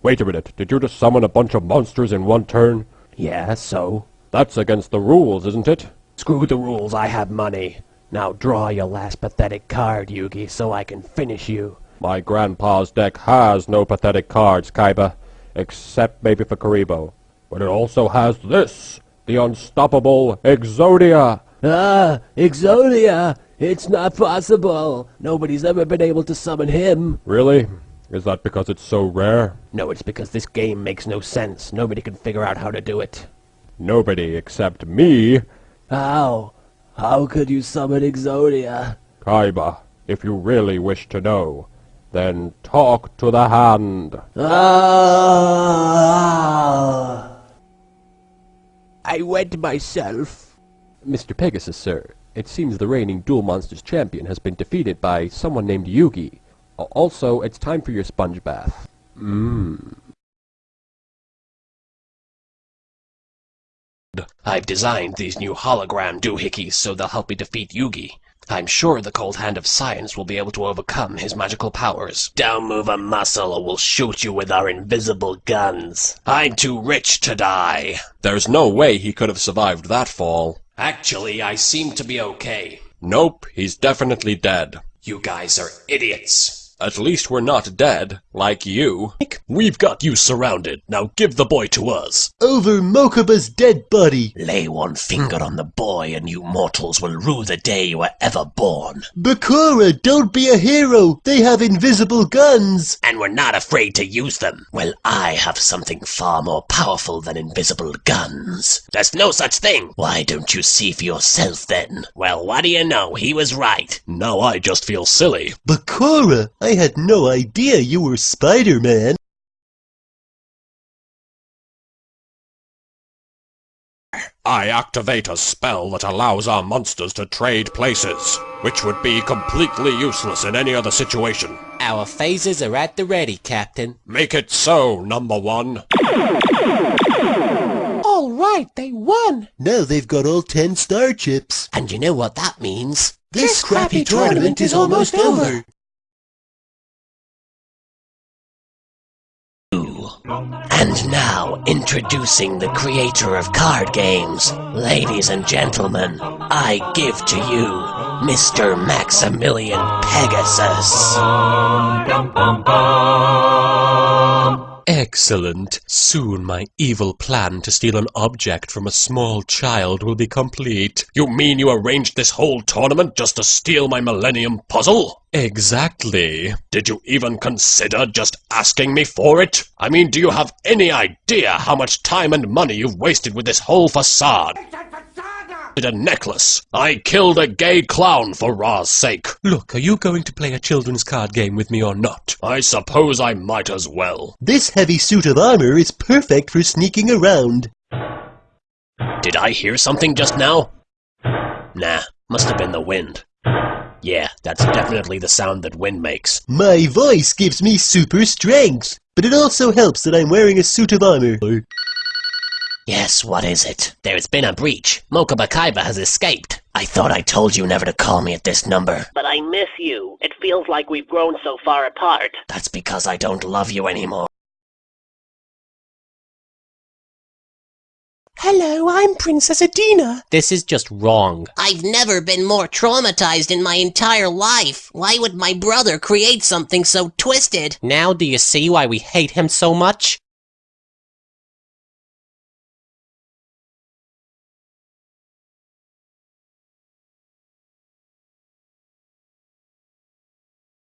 Wait a minute, did you just summon a bunch of monsters in one turn? Yeah, so? That's against the rules, isn't it? Screw the rules, I have money. Now draw your last pathetic card, Yugi, so I can finish you. My grandpa's deck has no pathetic cards, Kaiba, except maybe for Kuriboh. But it also has this, the unstoppable Exodia. Ah, Exodia! It's not possible! Nobody's ever been able to summon him! Really? Is that because it's so rare? No, it's because this game makes no sense. Nobody can figure out how to do it. Nobody except me. How? How could you summon Exodia? Kaiba, if you really wish to know, then talk to the hand. Ah! I went myself. Mr. Pegasus, sir, it seems the reigning Duel Monsters champion has been defeated by someone named Yugi. A- Also, it's time for your sponge bath. Mmm. I've designed these new hologram doohickeys so they'll help me defeat Yugi. I'm sure the cold hand of science will be able to overcome his magical powers. Don't move a muscle or we'll shoot you with our invisible guns. I'm too rich to die. There's no way he could have survived that fall. Actually, I seem to be okay. Nope, he's definitely dead. You guys are idiots. At least we're not dead, like you. We've got you surrounded. Now give the boy to us. Over Mokuba's dead body. Lay one finger on the boy and you mortals will rue the day you were ever born. Bakura, don't be a hero. They have invisible guns. And we're not afraid to use them. Well, I have something far more powerful than invisible guns. There's no such thing. Why don't you see for yourself then? Well, what do you know? He was right. Now I just feel silly. Bakura, I had no idea you were Spider-Man. I activate a spell that allows our monsters to trade places, which would be completely useless in any other situation. Our phasers are at the ready, Captain. Make it so, number one. All right, they won. Now they've got all ten star chips. And you know what that means? This crappy tournament is almost over. And now, introducing the creator of card games. Ladies and gentlemen, I give to you Mr. Maximilian Pegasus. Excellent. Soon my evil plan to steal an object from a small child will be complete. You mean you arranged this whole tournament just to steal my Millennium Puzzle? Exactly. Did you even consider just asking me for it? I mean, do you have any idea how much time and money you've wasted with this whole facade? A necklace. I killed a gay clown for Ra's sake. Look, are you going to play a children's card game with me or not? I suppose I might as well. This heavy suit of armor is perfect for sneaking around. Did I hear something just now? Nah, must have been the wind. Yeah, that's definitely the sound that wind makes. My voice gives me super strength, but it also helps that I'm wearing a suit of armor. Yes, what is it? There's been a breach. Mokuba Kaiba has escaped. I thought I told you never to call me at this number. But I miss you. It feels like we've grown so far apart. That's because I don't love you anymore. Hello, I'm Princess Adina. This is just wrong. I've never been more traumatized in my entire life. Why would my brother create something so twisted? Now do you see why we hate him so much?